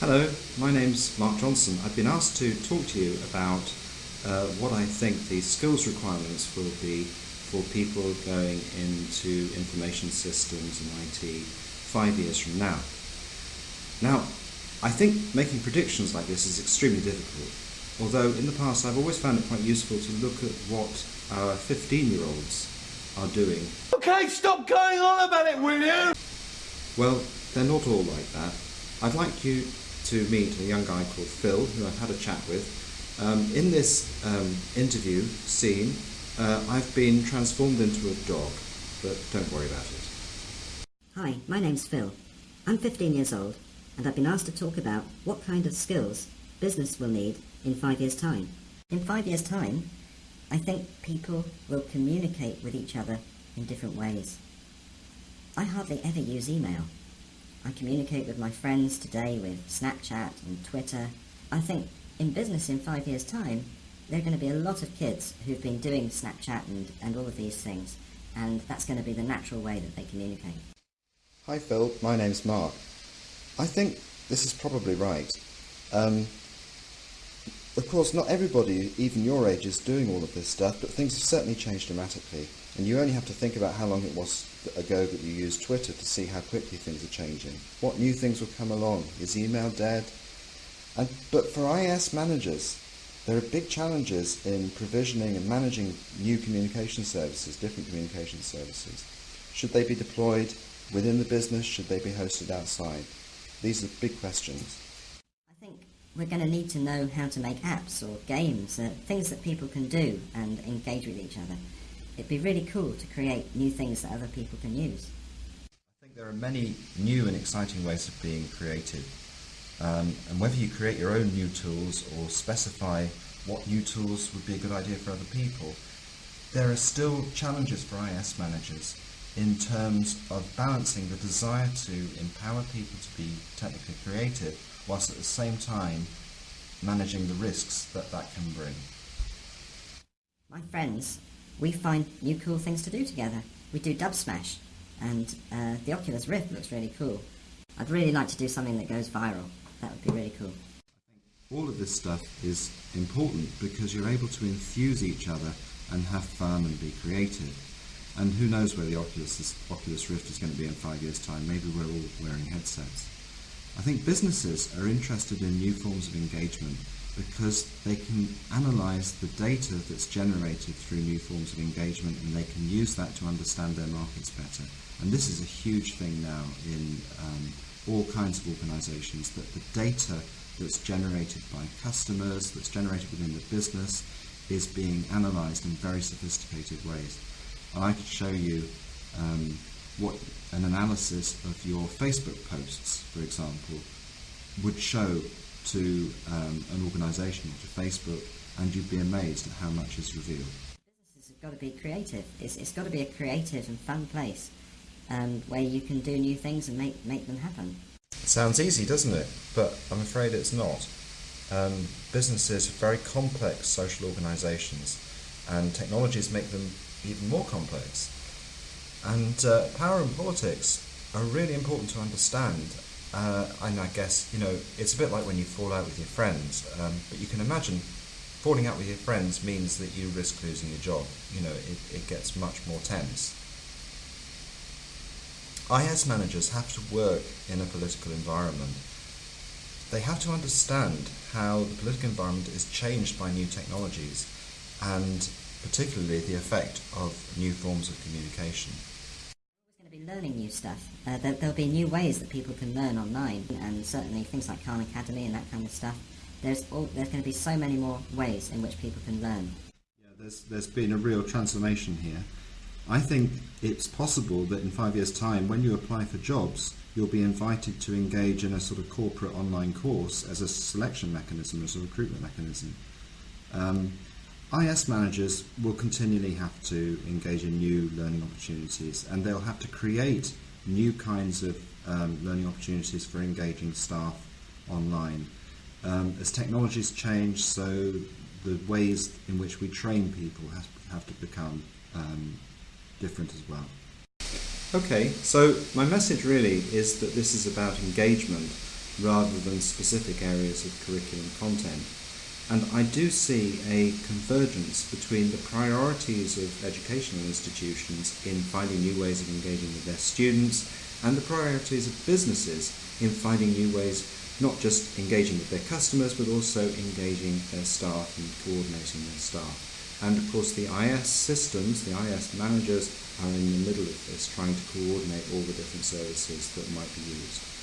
Hello, my name's Mark Johnson. I've been asked to talk to you about uh, what I think the skills requirements will be for people going into information systems and IT five years from now. Now, I think making predictions like this is extremely difficult, although in the past I've always found it quite useful to look at what our 15 year olds are doing. Okay, stop going on about it, will you? Well, they're not all like that. I'd like you to meet a young guy called Phil, who I've had a chat with. Um, in this um, interview scene, uh, I've been transformed into a dog, but don't worry about it. Hi, my name's Phil. I'm 15 years old, and I've been asked to talk about what kind of skills business will need in five years' time. In five years' time, I think people will communicate with each other in different ways. I hardly ever use email. I communicate with my friends today with Snapchat and Twitter. I think in business in five years' time, there are going to be a lot of kids who've been doing Snapchat and, and all of these things, and that's going to be the natural way that they communicate. Hi Phil, my name's Mark. I think this is probably right. Um, of course, not everybody, even your age, is doing all of this stuff, but things have certainly changed dramatically. And you only have to think about how long it was ago that you used Twitter to see how quickly things are changing. What new things will come along? Is email dead? And, but for IS managers, there are big challenges in provisioning and managing new communication services, different communication services. Should they be deployed within the business? Should they be hosted outside? These are big questions. We're going to need to know how to make apps or games, uh, things that people can do and engage with each other. It'd be really cool to create new things that other people can use. I think there are many new and exciting ways of being creative. Um, and whether you create your own new tools or specify what new tools would be a good idea for other people, there are still challenges for IS managers in terms of balancing the desire to empower people to be technically creative whilst at the same time managing the risks that that can bring. My friends, we find new cool things to do together. We do Dubsmash, and uh, the Oculus Rift looks really cool. I'd really like to do something that goes viral. That would be really cool. All of this stuff is important because you're able to enthuse each other and have fun and be creative. And who knows where the Oculus, Oculus Rift is going to be in five years' time. Maybe we're all wearing headsets. I think businesses are interested in new forms of engagement because they can analyze the data that's generated through new forms of engagement and they can use that to understand their markets better. And this is a huge thing now in um, all kinds of organizations that the data that's generated by customers, that's generated within the business, is being analyzed in very sophisticated ways. And I could show you um, what an analysis of your Facebook posts, for example, would show to um, an organisation or to Facebook, and you'd be amazed at how much is revealed. Businesses have got to be creative. It's, it's got to be a creative and fun place um, where you can do new things and make, make them happen. It sounds easy, doesn't it? But I'm afraid it's not. Um, businesses are very complex social organisations, and technologies make them even more complex. And uh, power and politics are really important to understand. Uh, and I guess, you know, it's a bit like when you fall out with your friends, um, but you can imagine falling out with your friends means that you risk losing your job. You know, it, it gets much more tense. IS managers have to work in a political environment. They have to understand how the political environment is changed by new technologies and particularly the effect of new forms of communication. We're going to be learning new stuff. Uh, there, will be new ways that people can learn online, and certainly things like Khan Academy and that kind of stuff. There's, all, there's going to be so many more ways in which people can learn. Yeah, there's, there's been a real transformation here. I think it's possible that in five years' time, when you apply for jobs, you'll be invited to engage in a sort of corporate online course as a selection mechanism, as a recruitment mechanism. Um, IS managers will continually have to engage in new learning opportunities and they'll have to create new kinds of um, learning opportunities for engaging staff online. Um, as technologies change, so the ways in which we train people have, have to become um, different as well. Okay, so my message really is that this is about engagement rather than specific areas of curriculum content. And I do see a convergence between the priorities of educational institutions in finding new ways of engaging with their students and the priorities of businesses in finding new ways not just engaging with their customers but also engaging their staff and coordinating their staff. And of course, the IS systems, the IS managers, are in the middle of this, trying to coordinate all the different services that might be used.